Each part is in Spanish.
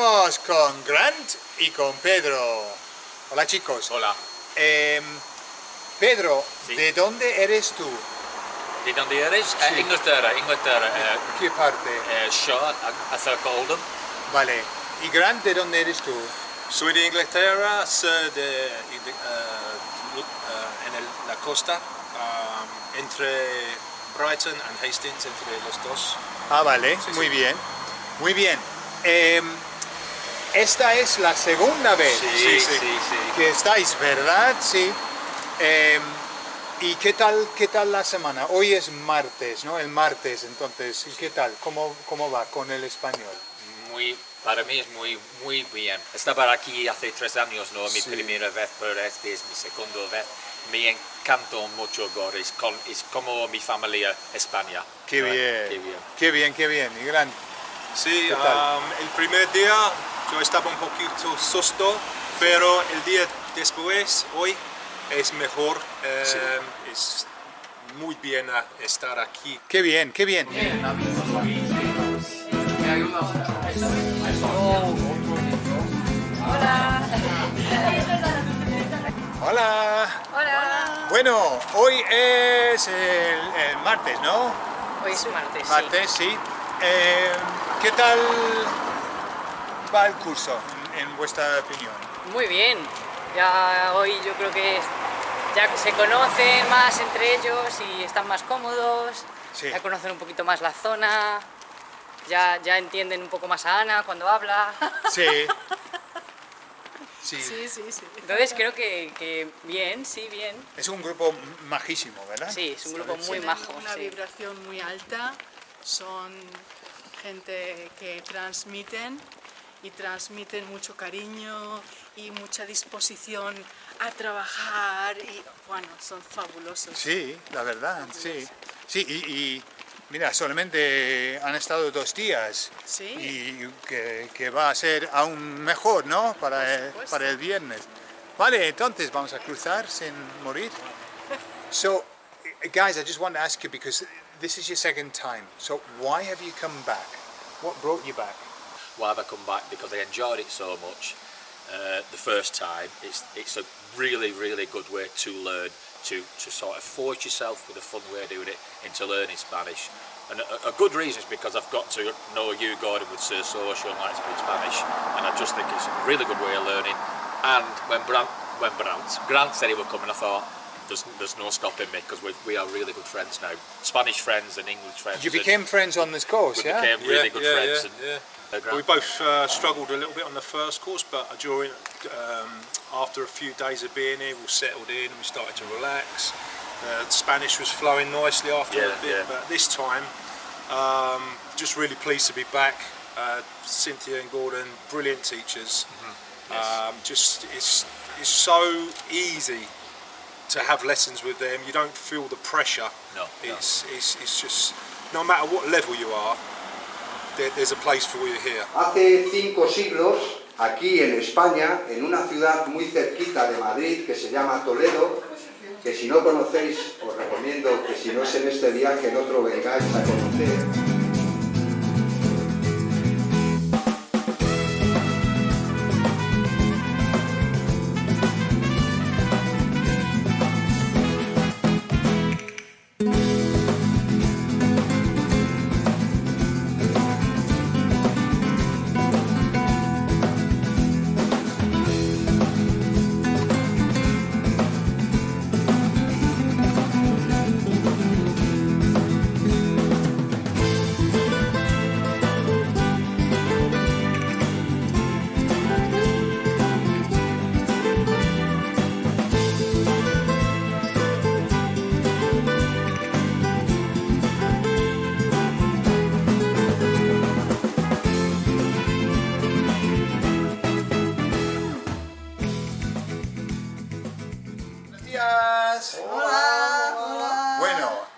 Estamos con Grant y con Pedro. Hola chicos. Hola. Em, Pedro, Sí. ¿de dónde eres tú? ¿De dónde eres? Eh, Sí. Inglaterra, Inglaterra. Eh, ¿Qué parte? eh, Shaw, a, a cerca de Oldham. Vale. ¿Y Grant, de dónde eres tú? Soy de Inglaterra, soy de, Ingl- eh, eh, en el- la costa, um, entre Brighton y Hastings, entre los dos. Ah, vale. Sí, Muy sí. bien. Muy bien. Em, esta es la segunda vez Sí, sí, sí. sí. que estáis, ¿verdad? Sí. Em, ¿Y qué tal, qué tal la semana? Hoy es martes, ¿no? El martes, entonces, ¿y ¿qué tal? ¿Cómo, ¿Cómo va con el español? Muy, para mí es muy, muy bien. Estaba aquí hace tres años, ¿no? Mi Sí. primera vez, pero este es mi segunda vez. Me encantó mucho ahora. Es, con- es como mi familia España. Qué ¿no? bien. Qué bien. Qué bien, qué bien. Y Grant, Sí, ¿Qué tal? um, el primer día yo estaba un poquito susto, pero el día después, hoy, es mejor. eh, Sí. Es muy bien estar aquí. qué bien, qué bien. Hola. Hola. Bueno, hoy es el, el martes, ¿no? Hoy es martes, sí. Martes, sí. Eh, ¿Qué tal va el curso, en, en vuestra opinión? Muy bien. Ya hoy yo creo que ya se conocen más entre ellos y están más cómodos. Sí. Ya conocen un poquito más la zona. Ya, ya entienden un poco más a Ana cuando habla. Sí. Sí. sí, sí. Entonces creo que, que bien, sí, bien. Es un grupo majísimo, ¿verdad? Sí, es un grupo muy Tienen majo. una sí. vibración muy alta, son gente que transmiten y transmiten mucho cariño y mucha disposición a trabajar y bueno, son fabulosos. Sí, la verdad, sí. Sí, y, y, mira, solamente han estado dos días. Sí. Y que, que va a ser aún mejor, ¿no? Para el, para el viernes. Vale, entonces vamos a cruzar sin morir. So, guys, I just want to ask you because this is your second time. So, why have you come back? What brought you back? Why have I come back? Because I enjoyed it so much uh, the first time. It's it's a really really good way to learn to to sort of force yourself with a fun way of doing it into learning Spanish. And a, a good reason is because I've got to know you, Gordon, with Sir Social and to speak Spanish, and I just think it's a really good way of learning. And when Brant, when Brant, Grant said he come, and I thought. There's, there's no stopping me because we, we are really good friends now. Spanish friends and English friends. You became friends on this course, we yeah? became really good yeah, friends. yeah, and, yeah. uh, We both uh, struggled a little bit on the first course, but during um, after a few days of being here, we settled in and we started to relax. Uh, Spanish was flowing nicely after Yeah, a bit, yeah. but this time, um, just really pleased to be back. Uh, Cynthia and Gordon, brilliant teachers. Mm-hmm. Yes. Um, just it's it's so easy to have lessons with them. You don't feel the pressure. No, no. It's, it's, it's just no matter what level you are, there, there's a place for you here. Hace cinco siglos, aquí en España, en una ciudad muy cerquita de Madrid que se llama Toledo, que si no conocéis, os recomiendo que si no es en este viaje, en otro vengáis a conocer.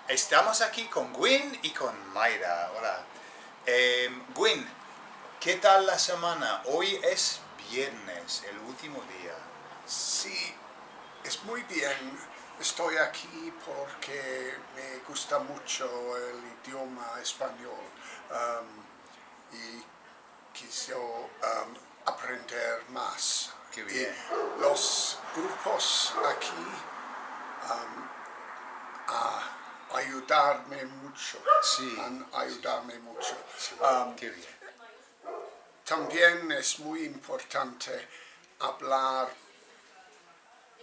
Estamos aquí con Gwyn y con Mayra. Hola. Eh, Gwyn, ¿qué tal la semana? Hoy es viernes, el último día. Sí, es muy bien. Estoy aquí porque me gusta mucho el idioma español. Um, y quiso um, aprender más. Qué bien. Y los grupos aquí um, a ayudarme mucho. Sí. Han ayudarme mucho. Um, Qué bien. también es muy importante hablar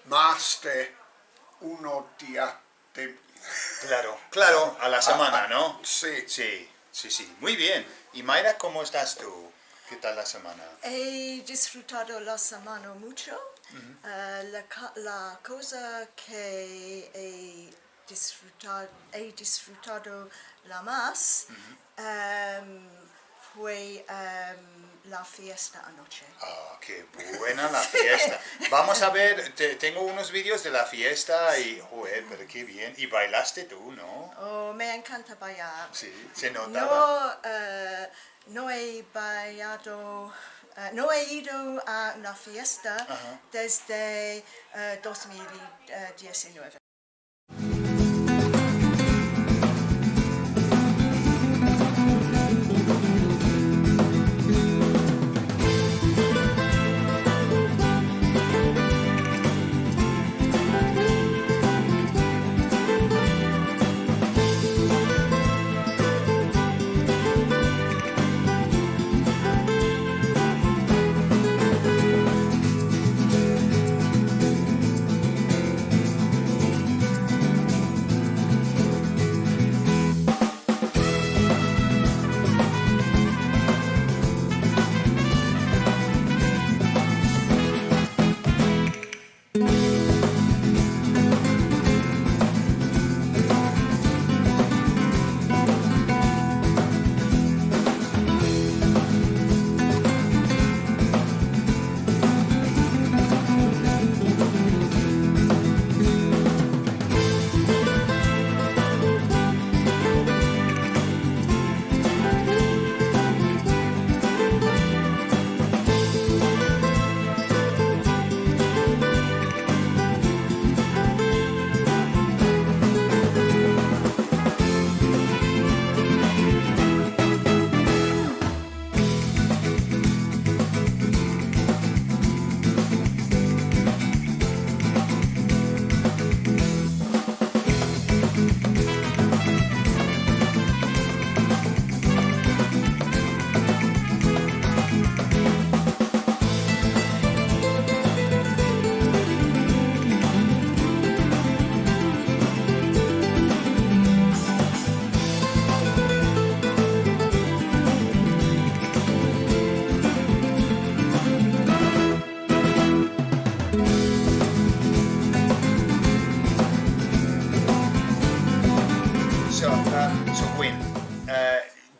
más de uno día de... Claro, claro, a la semana, ah, ¿no? Sí. Sí, sí, sí. Muy bien. Y Mayra, ¿cómo estás tú? ¿Qué tal la semana? He disfrutado la semana mucho. Eh, la, la cosa que he disfrutado, he disfrutado la más em, fue em, la fiesta anoche. Ah, qué buena la fiesta. Vamos a ver, te- tengo unos vídeos de la fiesta y, joder, pero qué bien. Y bailaste tú, ¿no? Oh, me encanta bailar. Sí, se notaba. No, eh, no he bailado, eh, no he ido a una fiesta Ajá. desde eh, 2019.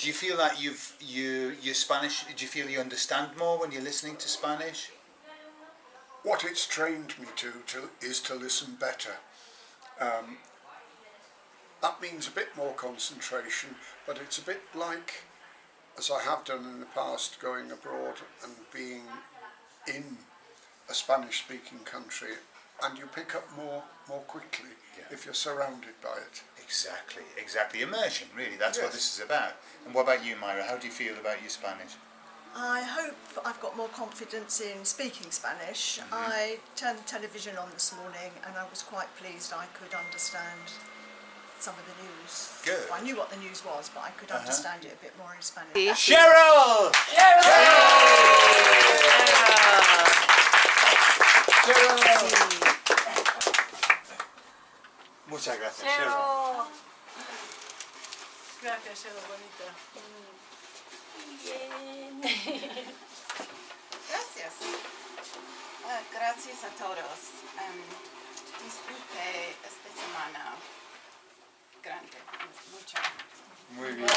Do you feel that you've you your Spanish? Do you feel you understand more when you're listening to Spanish? What it's trained me to, to is to listen better. Um, that means a bit more concentration, but it's a bit like, as I have done in the past, going abroad and being in a Spanish-speaking country, and you pick up more more quickly Yeah. if you're surrounded by it. Exactly, exactly. Immersion, really. That's what this is about. And what about you, Myra? How do you feel about your Spanish? I hope I've got more confidence in speaking Spanish. I turned the television on this morning and I was quite pleased I could understand some of the news. Good. I knew what the news was, but I could Uh-huh. understand it a bit more in Spanish. Cheryl! Muchas Gracias, Edo, bonita. Gracias. Ah, gracias a todos. Em, disfruté esta semana grande, mucho. Muy bien.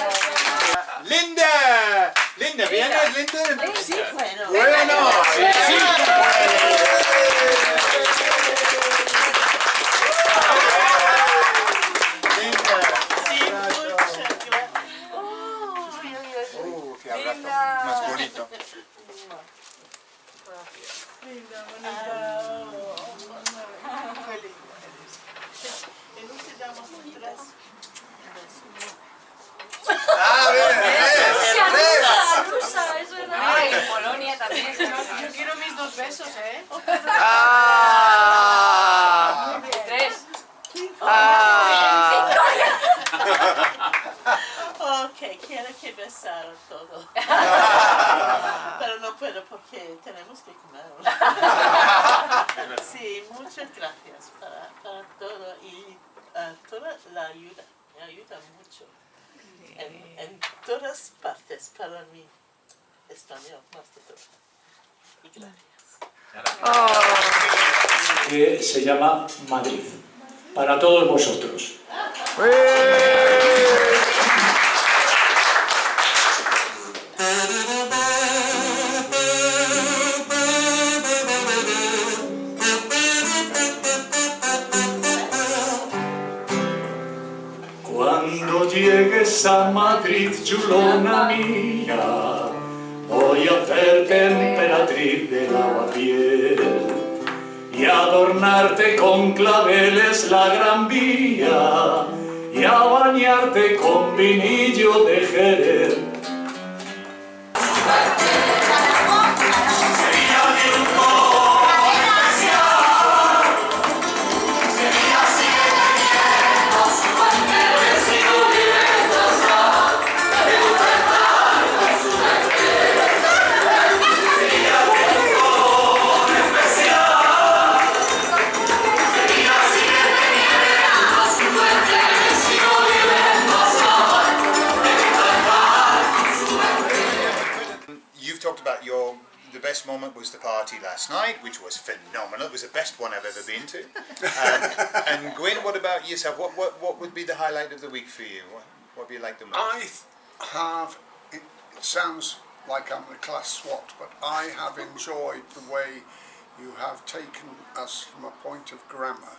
Linda! Linda, ¿vienes, Linda? Sí, bueno. Bueno, sí, sí. Linda. Uh, qué abrazo más bonito. Linda, bonita. ¿Y no se llama atrás? Ah, ves, ves, ves. Rusa, es verdad. Ah. Tres. Ah. Ok, quiero que besaron todo. Pero no puedo porque tenemos que comer. Sí, muchas gracias para, para todo y uh, toda la ayuda. Me ayuda mucho. En, en todas partes para mí. Español, más de todo. Y gracias. Que se llama Madrid, para todos vosotros. Cuando llegues a Madrid, chulona mía, voy a hacerte emperatriz de lavapiés y adornarte con claveles la gran vía y a bañarte con vinillo de Jerez. Best one I've ever been to. Um, and Gwyn, what about yourself? What, what what would be the highlight of the week for you? What, what do you like the most? I have, it, it sounds like I'm a class swot, but I have enjoyed the way you have taken us from a point of grammar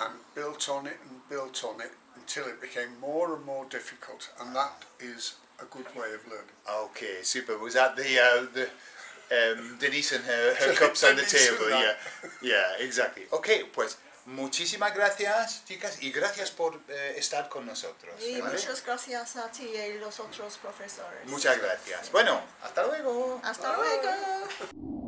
and built on it and built on it until it became more and more difficult, and that is a good way of learning. Okay, super. Was that the uh, the um, Denise and her, her cups on the table? Yeah, yeah, exactly. Okay, pues muchísimas gracias, chicas, y gracias por eh, estar con nosotros. Y ¿vale? muchas gracias a ti y los otros profesores. Muchas gracias. Bueno, hasta luego. Hasta luego.